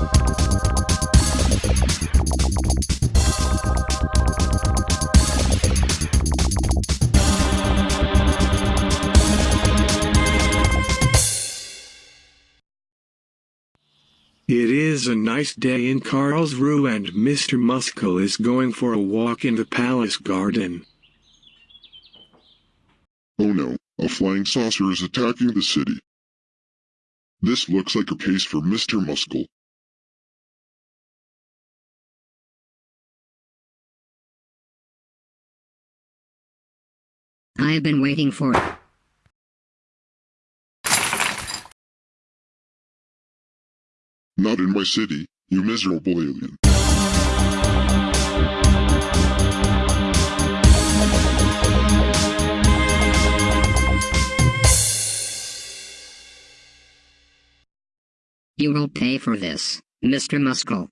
It is a nice day in Karlsruhe and Mr. Muscle is going for a walk in the palace garden. Oh no, a flying saucer is attacking the city. This looks like a case for Mr. Muscle. I've been waiting for it. Not in my city, you miserable alien. You will pay for this, Mr. Muscle.